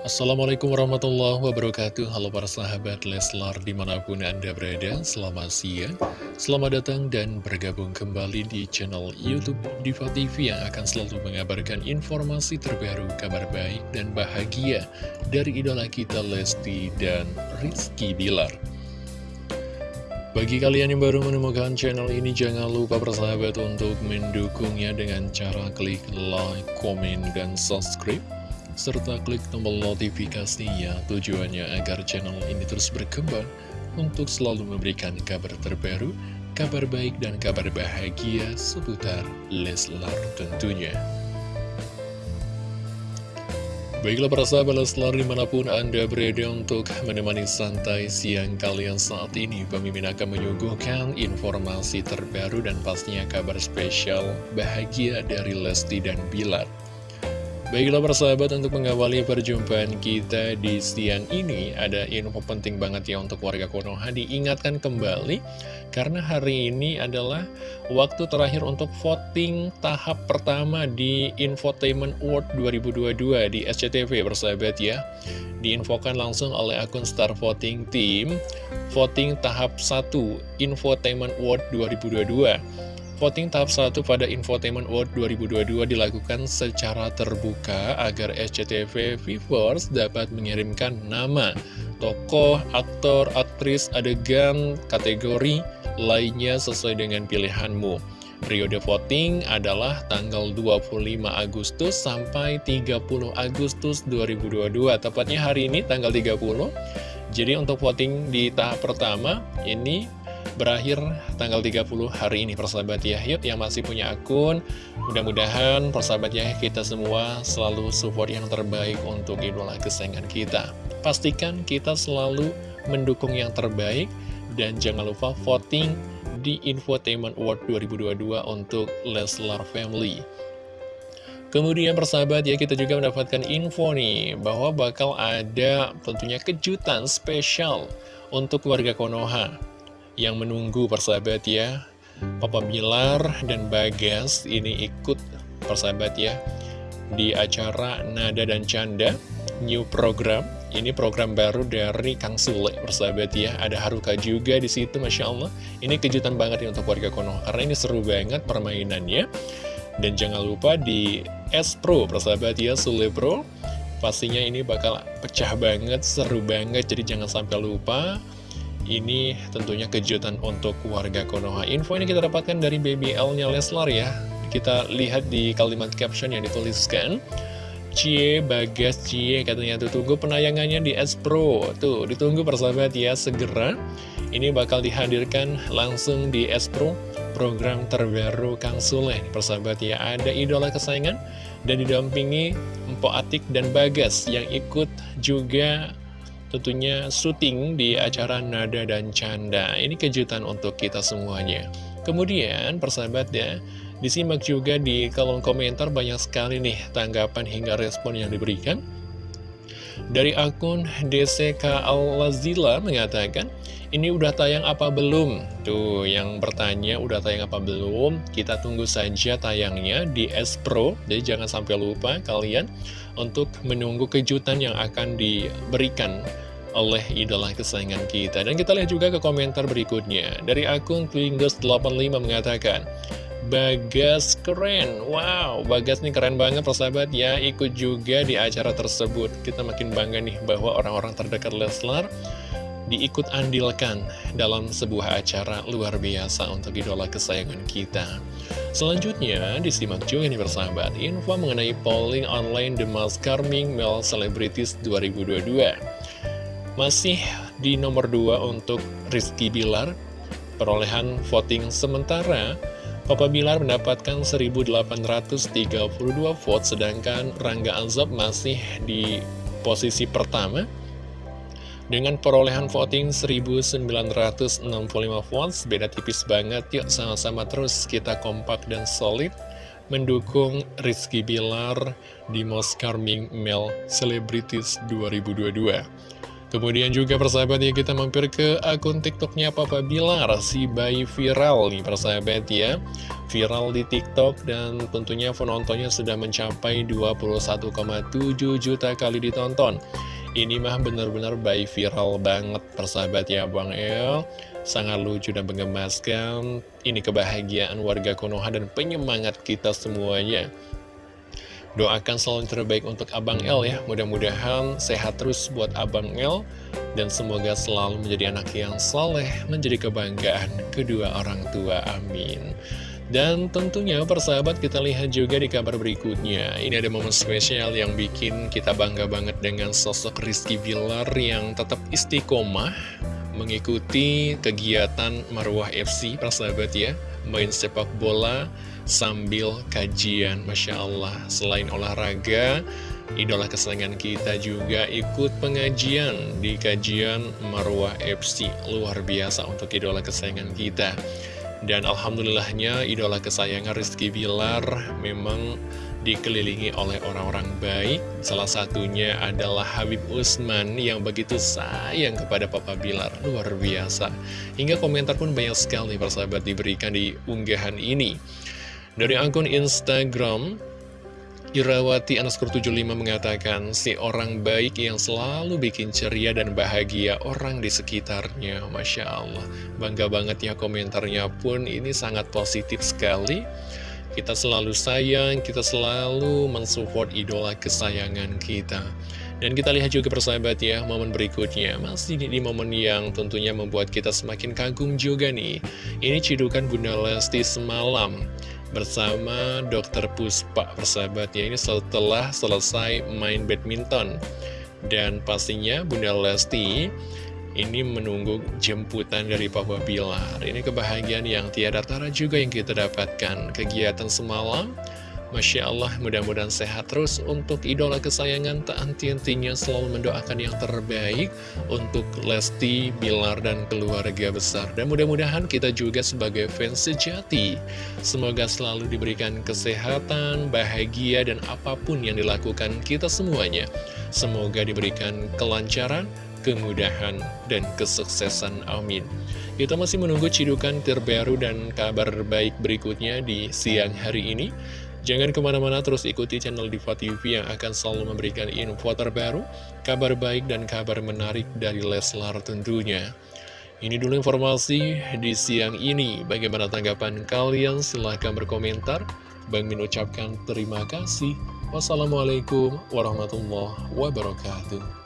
Assalamualaikum warahmatullahi wabarakatuh. Halo para sahabat Leslar di mana pun anda berada Selamat siang Selamat datang dan bergabung kembali di channel Youtube Diva TV Yang akan selalu mengabarkan informasi terbaru Kabar baik dan bahagia Dari idola kita Lesti dan Rizky Bilar. Bagi kalian yang baru menemukan channel ini, jangan lupa bersahabat untuk mendukungnya dengan cara klik like, komen, dan subscribe serta klik tombol notifikasinya tujuannya agar channel ini terus berkembang untuk selalu memberikan kabar terbaru, kabar baik dan kabar bahagia seputar Leslar tentunya. Baiklah para sahabat Leslar di mana pun Anda berada untuk menemani santai siang kalian saat ini Pemimpin akan menyuguhkan informasi terbaru dan pastinya kabar spesial bahagia dari Lesti dan Bilar Baiklah persahabat untuk mengawali perjumpaan kita di siang ini Ada info penting banget ya untuk warga Konoha Diingatkan kembali Karena hari ini adalah waktu terakhir untuk voting tahap pertama di Infotainment Award 2022 di SCTV persahabat ya. Diinfokan langsung oleh akun Star Voting Team Voting tahap 1 Infotainment Award 2022 Voting tahap 1 pada Infotainment World 2022 dilakukan secara terbuka agar SCTV viewers dapat mengirimkan nama, tokoh, aktor, aktris, adegan, kategori lainnya sesuai dengan pilihanmu. Periode voting adalah tanggal 25 Agustus sampai 30 Agustus 2022, tepatnya hari ini tanggal 30. Jadi untuk voting di tahap pertama ini berakhir tanggal 30 hari ini persahabat ya. Yuk yang masih punya akun Mudah-mudahan persahabat ya kita semua selalu support yang terbaik untuk idola kesayangan kita. Pastikan kita selalu mendukung yang terbaik Dan jangan lupa voting di Infotainment Award 2022 untuk Leslar Family. Kemudian persahabat ya kita juga mendapatkan info nih bahwa bakal ada tentunya kejutan spesial untuk warga Konoha yang menunggu persahabat ya. Papa Bilar dan Bagas ini ikut persahabat ya di acara Nada dan Canda new program. Ini program baru dari Kang Sule persahabat ya. Ada Haruka juga di situ Masya Allah. Ini kejutan banget ya untuk warga Konoha karena ini seru banget permainannya. Dan jangan lupa di S Pro persahabat ya Sule Pro. Pastinya ini bakal pecah banget seru banget jadi jangan sampai lupa ini tentunya kejutan untuk warga Konoha. Info ini kita dapatkan dari BBL-nya Leslar ya. Kita lihat di kalimat caption yang dituliskan. Cie, Bagas, Cie, katanya tuh tunggu penayangannya di S Pro. Tuh, ditunggu persahabat ya, segera. Ini bakal dihadirkan langsung di S Pro, program terbaru Kang Sule. Persahabat ya, ada idola kesayangan dan didampingi Empo Atik dan Bagas yang ikut juga tentunya syuting di acara Nada dan Canda. Ini kejutan untuk kita semuanya. Kemudian, persahabat ya, disimak juga di kolom komentar banyak sekali nih tanggapan hingga respon yang diberikan. Dari akun DCK Al-Lazila mengatakan, ini udah tayang apa belum? Tuh, yang bertanya udah tayang apa belum? Kita tunggu saja tayangnya di S Pro. Jadi jangan sampai lupa kalian untuk menunggu kejutan yang akan diberikan oleh idola kesayangan kita. Dan kita lihat juga ke komentar berikutnya. Dari akun Twingers85 mengatakan, Bagas keren, wow, Bagas nih keren banget persahabat ya, ikut juga di acara tersebut. Kita makin bangga nih bahwa orang-orang terdekat Leslar diikut andilkan dalam sebuah acara luar biasa untuk idola kesayangan kita. Selanjutnya, disimak juga nih persahabat, info mengenai polling online The Most Charming Male Celebrities 2022. Masih di nomor 2 untuk Rizky Bilar, perolehan voting sementara, Papa Bilar mendapatkan 1832 vote, sedangkan Rangga Azab masih di posisi pertama dengan perolehan voting 1965 votes, beda tipis banget, yuk sama-sama terus kita kompak dan solid mendukung Rizky Bilar di Most Charming Male Celebrities 2022. Kemudian juga persahabat ya kita mampir ke akun tiktoknya Papa Bilar Si bayi viral nih persahabat ya. Viral di tiktok dan tentunya penontonnya sudah mencapai 21,7 juta kali ditonton. Ini mah benar-benar bayi viral banget persahabat ya Bang El. Sangat lucu dan menggemaskan. Ini kebahagiaan warga Konoha dan penyemangat kita semuanya Doakan selalu terbaik untuk Abang L ya. Mudah-mudahan sehat terus buat Abang L Dan semoga selalu menjadi anak yang saleh Menjadi kebanggaan kedua orang tua Amin. Dan tentunya persahabat kita lihat juga di kabar berikutnya. Ini ada momen spesial yang bikin kita bangga banget dengan sosok Rizky Villar yang tetap istiqomah Mengikuti kegiatan Marwah FC persahabat ya. Main sepak bola sambil kajian Masya Allah. Selain olahraga Idola kesayangan kita juga ikut pengajian di kajian Marwah FC Luar biasa untuk idola kesayangan kita. Dan Alhamdulillahnya idola kesayangan Rizky Bilar memang dikelilingi oleh orang-orang baik. Salah satunya adalah Habib Usman yang begitu sayang kepada Papa Bilar. Luar biasa. Hingga komentar pun banyak sekali persahabat diberikan di unggahan ini dari akun Instagram, Irawati underscore 75 mengatakan, si orang baik yang selalu bikin ceria dan bahagia orang di sekitarnya. Masya Allah, bangga banget ya komentarnya pun, ini sangat positif sekali. Kita selalu sayang, kita selalu mensupport idola kesayangan kita. Dan kita lihat juga persahabat ya, momen berikutnya. Masih di, di momen yang tentunya membuat kita semakin kagum juga nih. Ini cidukan Bunda Lesti semalam bersama Dokter Puspa persahabat ya ini setelah selesai main badminton. Dan pastinya Bunda Lesti ini menunggu jemputan dari Papa Bilar. Ini kebahagiaan yang tiada tara juga yang kita dapatkan. Kegiatan semalam Masya Allah, mudah-mudahan sehat terus untuk idola kesayangan tak henti-hentinya selalu mendoakan yang terbaik untuk Lesti, Bilar, dan keluarga besar. Dan mudah-mudahan kita juga sebagai fans sejati, semoga selalu diberikan kesehatan, bahagia, dan apa pun yang dilakukan kita semuanya. Semoga diberikan kelancaran, kemudahan, dan kesuksesan. Amin. Kita masih menunggu cidukan terbaru dan kabar baik berikutnya di siang hari ini. Jangan ke mana-mana terus ikuti channel Diva TV yang akan selalu memberikan info terbaru, kabar baik dan kabar menarik dari Leslar tentunya. Ini dulu informasi di siang ini. Bagaimana tanggapan kalian? Silahkan berkomentar. Bang Min ucapkan terima kasih. Wassalamualaikum warahmatullahi wabarakatuh.